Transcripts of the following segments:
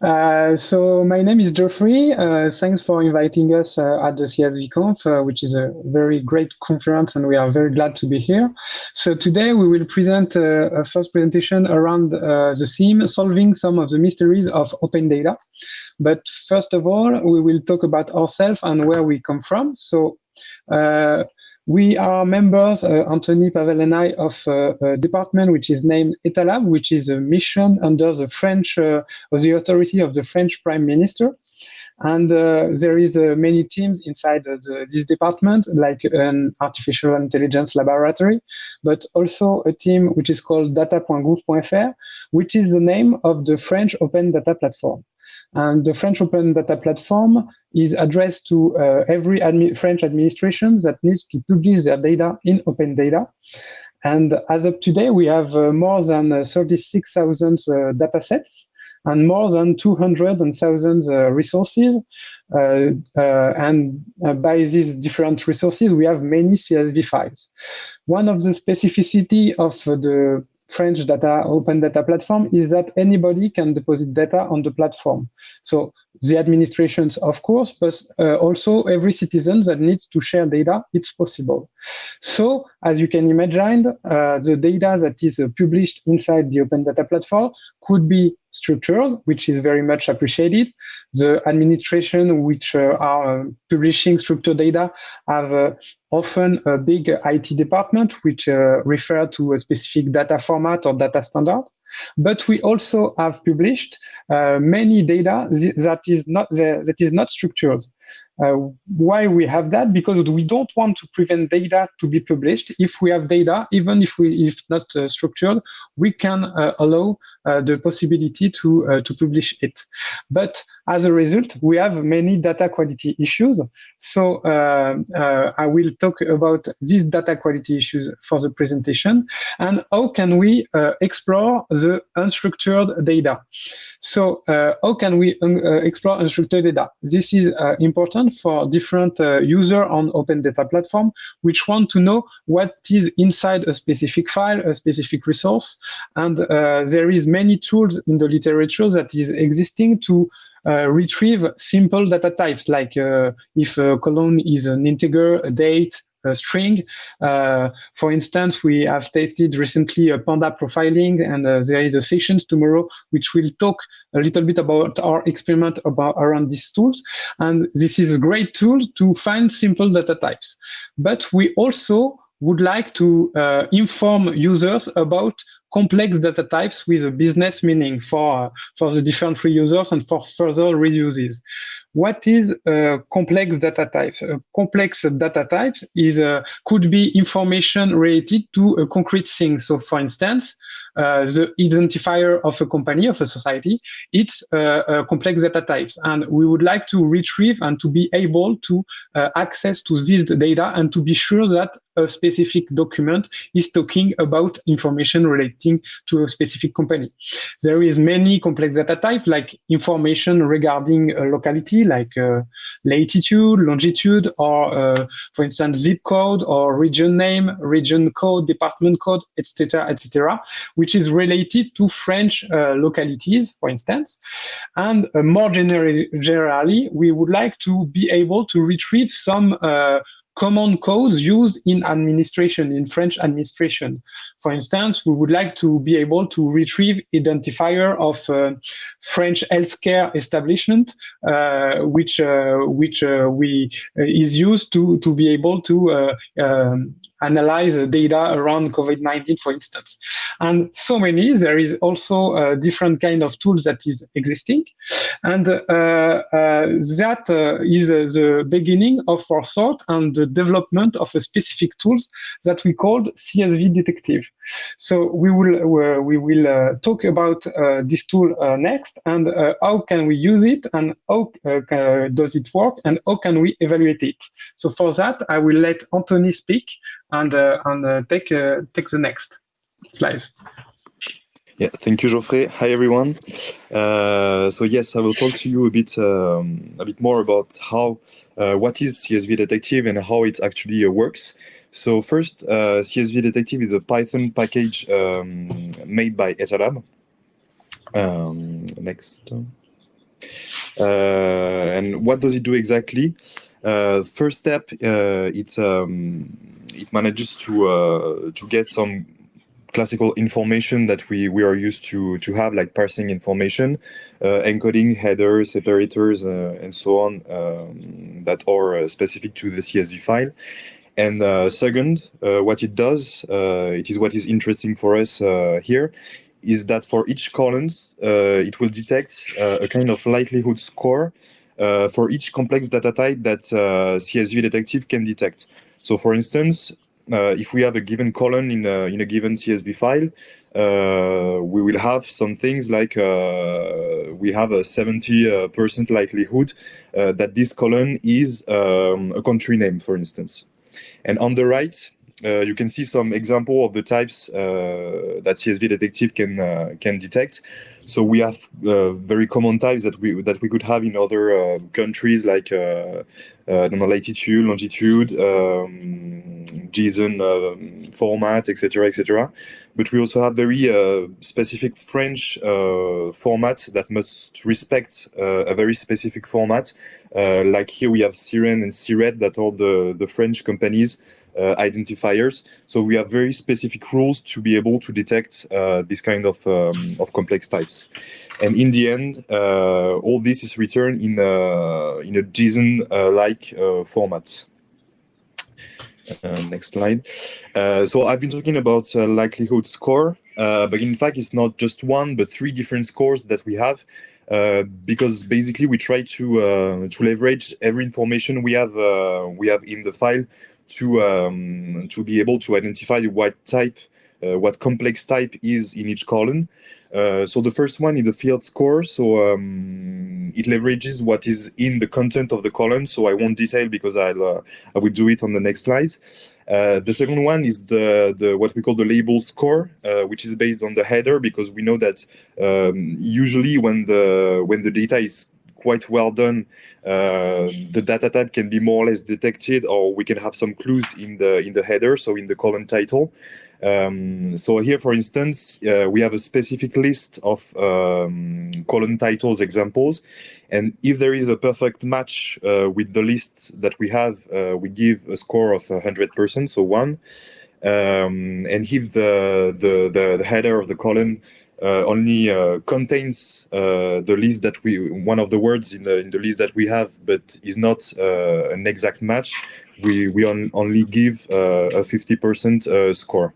Uh, so my name is Geoffrey. Uh, thanks for inviting us uh, at the CSVConf, uh, which is a very great conference, and we are very glad to be here. So today we will present uh, a first presentation around uh, the theme, solving some of the mysteries of open data. But first of all, we will talk about ourselves and where we come from. So we are members, uh, Anthony, Pavel and I, of uh, a department which is named ETALAB, which is a mission under the French, uh, or the authority of the French Prime Minister. And uh, there is uh, many teams inside the, this department, like an artificial intelligence laboratory, but also a team which is called data.gouv.fr, which is the name of the French open data platform. And the French Open Data Platform is addressed to uh, every admi French administration that needs to publish their data in open data. And as of today, we have uh, more than uh, 36,000 uh, data sets and more than 200,000 uh, resources. Uh, uh, and by these different resources, we have many CSV files. One of the specificity of the French data open data platform is that anybody can deposit data on the platform. So the administrations, of course, but uh, also every citizen that needs to share data, it's possible. So as you can imagine, uh, the data that is uh, published inside the open data platform could be structured, which is very much appreciated. The administration which uh, are uh, publishing structured data have uh, often a big IT department which uh, refer to a specific data format or data standard. But we also have published uh, many data that is not that is not structured. Uh, why we have that? Because we don't want to prevent data to be published. If we have data, even if we if not uh, structured, we can uh, allow uh, the possibility to uh, to publish it. But as a result, we have many data quality issues. So I will talk about these data quality issues for the presentation and how can we explore the unstructured data. So how can we un explore unstructured data? This is important for different uh, user on open data platform, which want to know what is inside a specific file, a specific resource. And uh, there is many tools in the literature that is existing to uh, retrieve simple data types, like uh, if a column is an integer, a date, string. Uh, for instance, we have tested recently a Panda profiling, and uh, there is a session tomorrow which will talk a little bit about our experiment about around these tools. And this is a great tool to find simple data types. But we also would like to uh, inform users about complex data types with a business meaning for, for the different reusers and for further reuses. What is a complex data type? A complex data types is uh, could be information related to a concrete thing. So for instance, uh, the identifier of a company, of a society, it's uh, complex data types. And we would like to retrieve and to be able to uh, access to this data and to be sure that a specific document is talking about information relating to a specific company. There is many complex data type like information regarding a locality like uh, latitude, longitude, or uh, for instance, zip code or region name, region code, department code, etc., etc., which is related to French uh, localities, for instance. And uh, more generally, generally, we would like to be able to retrieve some uh, common codes used in administration, in French administration. For instance, we would like to be able to retrieve identifier of uh, French healthcare establishment, uh, which uh, which uh, we uh, is used to to be able to uh, um, analyze the data around COVID-19, for instance. And so many, there is also a different kind of tools that is existing. And uh, uh, that uh, is uh, the beginning of our and the development of a specific tools that we called CSV Detective. So we will, uh, we will talk about this tool next and how can we use it and how does it work and how can we evaluate it. So for that, I will let Anthony speak and uh, and uh, take uh, take the next slide. Yeah, thank you, Geoffrey. Hi, everyone. Uh, so yes, I will talk to you a bit um, a bit more about how uh, what is CSV Detective and how it actually uh, works. So first, CSV Detective is a Python package um, made by ETALAB. Um, next. and what does it do exactly? first step, it's um, it manages to to get some classical information that we, we are used to, to have, like parsing information, uh, encoding headers, separators, uh, and so on, um, that are uh, specific to the CSV file. And uh, second, uh, what it does, uh, it is what is interesting for us here, is that for each columns, it will detect a kind of likelihood score for each complex data type that CSV Detective can detect. So for instance, uh, if we have a given column in a, in a given CSV file, uh, we will have some things like uh, we have a 70% likelihood that this column is um, a country name, for instance. And on the right, uh, you can see some example of the types uh, that CSV Detective can uh, can detect. So we have very common types that we that we could have in other countries like latitude, longitude, um, JSON uh, format, etc., etc. But we also have very uh, specific French uh, format that must respect uh, a very specific format. Uh, like here we have Siren and Siret that are the, the French companies uh, identifiers. So we have very specific rules to be able to detect this kind of, um, of complex types. And in the end, all this is returned in, a, in a JSON-like format. Uh, next slide. Uh, so I've been talking about uh, likelihood score, but in fact, it's not just one, but three different scores that we have. Uh, because basically we try to uh, to leverage every information we have uh, we have in the file to um, to be able to identify what type what complex type is in each column uh, so the first one is the field score. So um, it leverages what is in the content of the column. So I won't detail because I'll uh, I will do it on the next slide. Uh, the second one is the the what we call the label score, uh, which is based on the header because we know that um, usually when the when the data is quite well done, uh, the data type can be more or less detected, or we can have some clues in the in the header, so in the column title. Um, so here, for instance, uh, we have a specific list of um, column titles examples. And if there is a perfect match uh, with the list that we have, uh, we give a score of 100%, so one. Um, and if the, the, the, the, header of the column only uh, contains uh, the list that we, one of the words in the, in the list that we have, but is not an exact match, we, we on, only give uh, a 50% uh, score.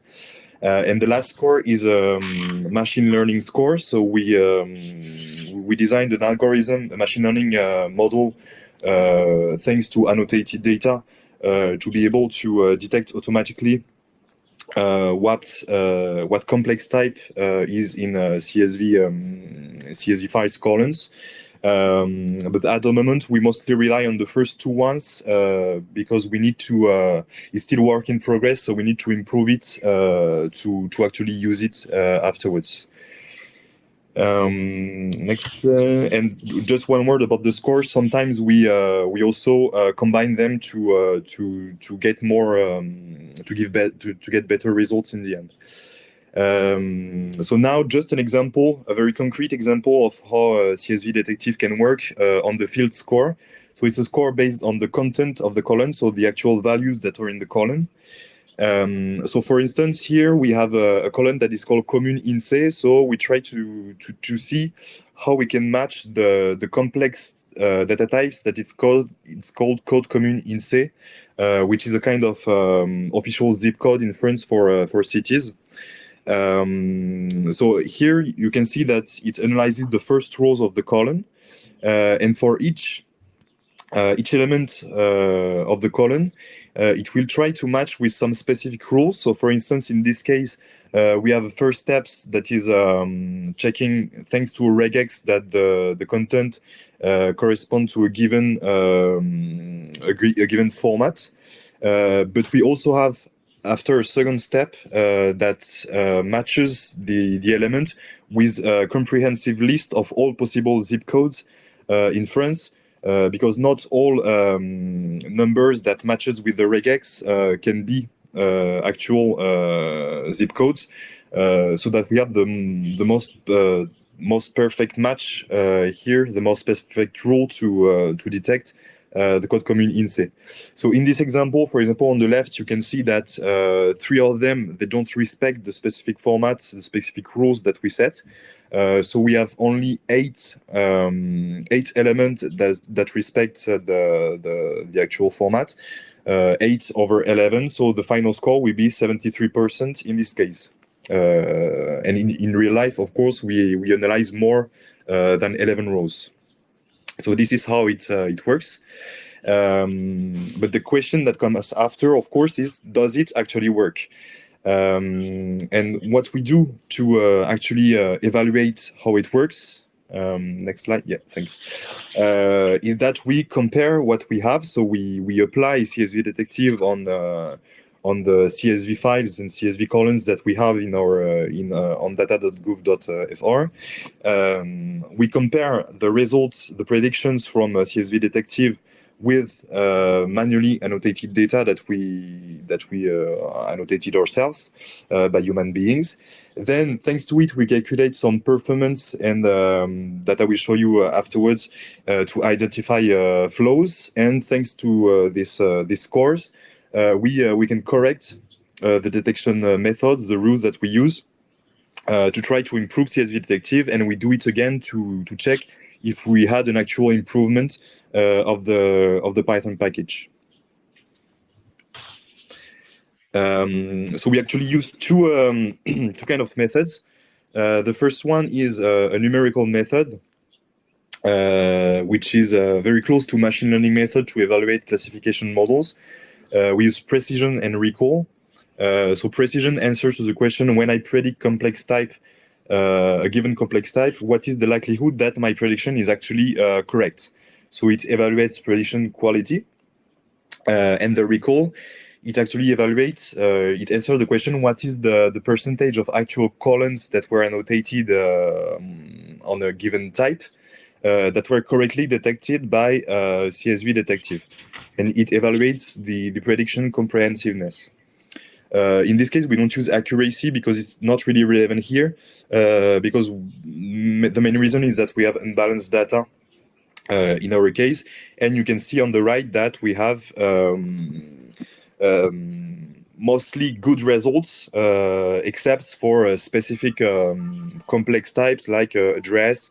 Uh, and the last score is a um, machine learning score. So we um, we designed an algorithm, a machine learning model, thanks to annotated data, to be able to detect automatically uh, what uh, what complex type uh, is in CSV um, CSV files columns. Um, but at the moment, we mostly rely on the first two ones uh, because we need to, uh, it's still work in progress, so we need to improve it uh, to, to actually use it uh, afterwards. Um, next, uh, and just one word about the scores. Sometimes we uh, we also uh, combine them to to to get more um, to give to, to get better results in the end. Um, so now just an example, a very concrete example of how uh, CSV Detective can work uh, on the field score. So it's a score based on the content of the column, so the actual values that are in the column. Um, so for instance, here we have a, a column that is called commune INSEE. So we try to, to, to see how we can match the, the complex uh, data types that it's called, it's called code commune INSEE, uh, which is a kind of um, official zip code in France for, uh, for cities. Um, so here you can see that it analyzes the first rows of the column, uh, and for each each element uh, of the column, uh, it will try to match with some specific rules. So for instance, in this case, uh, we have a first steps that is um, checking, thanks to a regex, that the, the content uh, correspond to a given, um, a, a, given format. but we also have after a second step uh, that uh, matches the, the element with a comprehensive list of all possible zip codes uh, in France, uh, because not all um, numbers that matches with the regex uh, can be uh, actual zip codes, so that we have the, the most most perfect match here, the most perfect rule to to detect uh, the code commune INSEE. So in this example, for example, on the left, you can see that uh, three of them, they don't respect the specific formats, the specific rules that we set. Uh, so we have only eight um, eight elements that that respect uh, the, the, the actual format, uh, eight over eleven. So the final score will be seventy three percent in this case. Uh, and in, in real life, of course, we we analyze more than eleven rows. So this is how it uh, it works. Um, but the question that comes after, of course, is does it actually work? Um, and what we do to uh, actually uh, evaluate how it works. Um, next slide. Yeah, thanks. Uh, is that we compare what we have. So we we apply CSV Detective on uh, on the CSV files and CSV columns that we have in our uh, in uh, on data.gouv.fr. Um, we compare the results, the predictions from CSV Detective with uh, manually annotated data that we that we uh, annotated ourselves uh, by human beings. Then, thanks to it, we calculate some performance and um, that I will show you afterwards to identify flows. And thanks to this these scores, uh, we uh, we can correct uh, the detection method, the rules that we use to try to improve CSV detective, and we do it again to to check if we had an actual improvement of the of the Python package. Um, so we actually use two um, two kind of methods. Uh, the first one is uh, a numerical method, uh, which is very close to machine learning method to evaluate classification models. Uh, we use precision and recall. Uh, so precision answers to the question, when I predict complex type, uh, a given complex type, what is the likelihood that my prediction is actually correct? So it evaluates prediction quality. and the recall, it actually evaluates, uh, it answers the question, what is the, the percentage of actual columns that were annotated uh, on a given type uh, that were correctly detected by CSV detective and it evaluates the, the prediction comprehensiveness. Uh, in this case, we don't use accuracy because it's not really relevant here, uh, because the main reason is that we have unbalanced data uh, in our case, and you can see on the right that we have um, um, mostly good results, uh, except for uh, specific um, complex types like uh, address,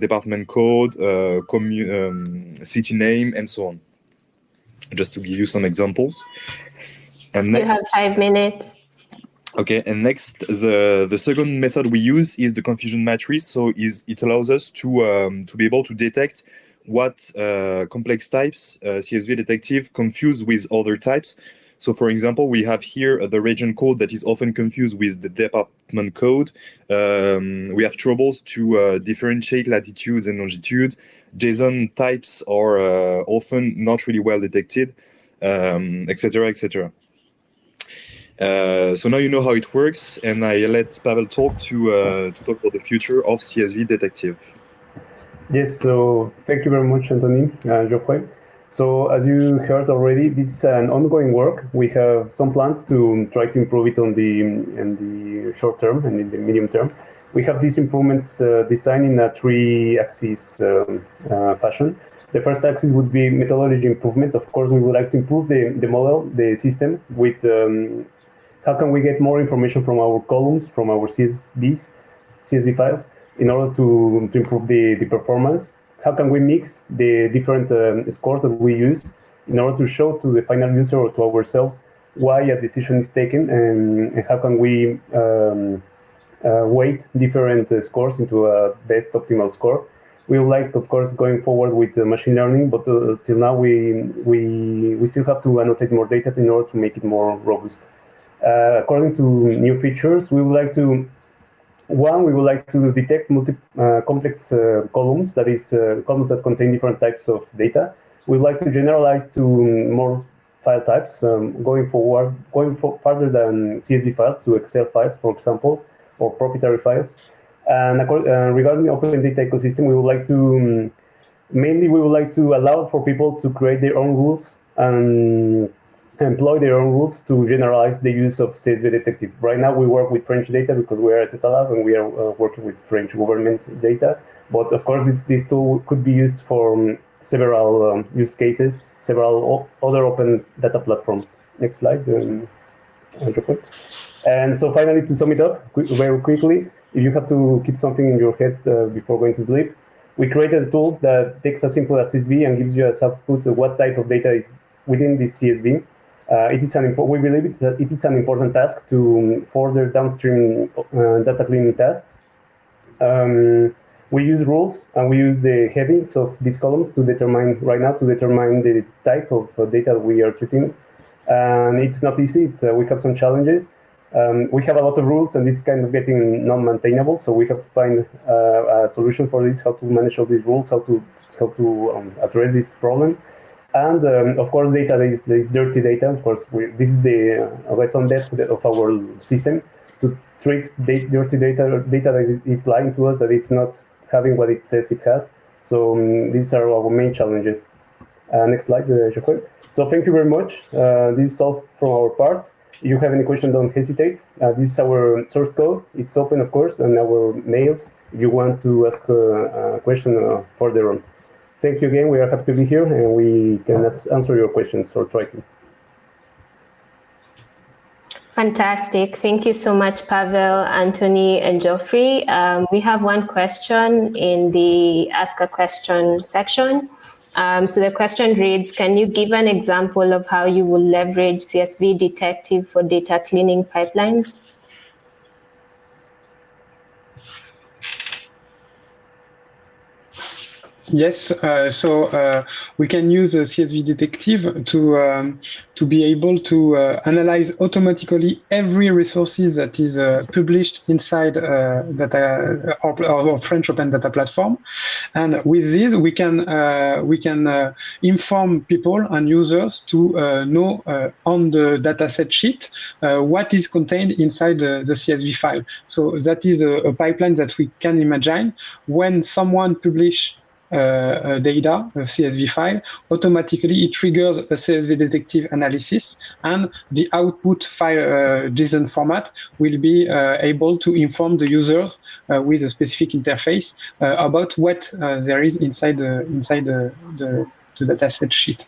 department code, um, city name, and so on just to give you some examples. And next, you have five minutes. Okay, and next, the the second method we use is the confusion matrix. So is it allows us to um, to be able to detect what uh, complex types uh, CSV detective confuse with other types. So for example, we have here uh, the region code that is often confused with the department code. Um, we have troubles to uh, differentiate latitudes and longitude. JSON types are uh, often not really well detected, etc., um, etc. Uh, so now you know how it works, and I let Pavel talk to uh, to talk about the future of CSV Detective. Yes, so thank you very much, Anthony, uh, Geoffrey. So as you heard already, this is an ongoing work. We have some plans to try to improve it on the in the short term and in the medium term we have these improvements uh, designed in a three-axis um, uh, fashion. The first axis would be methodology improvement. Of course, we would like to improve the, the model, the system, with um, how can we get more information from our columns, from our CSVs, CSV files, in order to, to improve the, the performance. How can we mix the different um, scores that we use in order to show to the final user or to ourselves why a decision is taken and, and how can we um, uh, weight different uh, scores into a best optimal score. We would like, of course, going forward with machine learning, but uh, till now we, we, we still have to annotate more data in order to make it more robust. According to new features, we would like to one, we would like to detect multi, uh, complex uh, columns, that is, uh, columns that contain different types of data. We'd like to generalize to more file types, um, going forward, going for further than CSV files to Excel files, for example or proprietary files. And uh, regarding open data ecosystem, we would like to, um, mainly we would like to allow for people to create their own rules and employ their own rules to generalize the use of CSV detective. Right now, we work with French data because we are at Etalab and we are uh, working with French government data. But of course, this tool could be used for um, several um, use cases, several other open data platforms. Next slide. Um, and so finally, to sum it up very quickly, if you have to keep something in your head uh, before going to sleep, we created a tool that takes a simple CSV and gives you as output what type of data is within this CSV. Uh, it is an we believe it, it is an important task to further downstream uh, data cleaning tasks. Um, we use rules and we use the headings of these columns to determine right now to determine the type of uh, data we are treating. And it's not easy. It's, uh, we have some challenges. Um, we have a lot of rules and it's kind of getting non-maintainable. So we have to find uh, a solution for this, how to manage all these rules, how to how to um, address this problem. And um, of course, data is, is dirty data. Of course, we, this is the uh, raison d'etre of our system to treat dirty data, data that is lying to us, that it's not having what it says it has. So um, these are our main challenges. Uh, next slide, uh, So thank you very much. Uh, this is all from our part. If you have any questions, don't hesitate. Uh, this is our source code. It's open, of course, and our mails if you want to ask a, a question uh, further on. Thank you again. We are happy to be here, and we can answer your questions or try to. Fantastic. Thank you so much, Pavel, Anthony, and Geoffrey. Um, we have one question in the Ask a Question section. Um, so the question reads, can you give an example of how you will leverage CSV Detective for data cleaning pipelines? Yes, uh, so uh, we can use a CSV detective to um, to be able to uh, analyze automatically every resources that is uh, published inside uh, data or, or, French Open Data Platform, and with this we can uh, we can inform people and users to know on the dataset sheet what is contained inside the, the, CSV file. So that is a, a pipeline that we can imagine when someone publish uh, data, a CSV file, automatically it triggers a CSV detective analysis and the output file uh, JSON format will be uh, able to inform the users uh, with a specific interface uh, about what uh, there is inside the, inside the, the, the dataset sheet.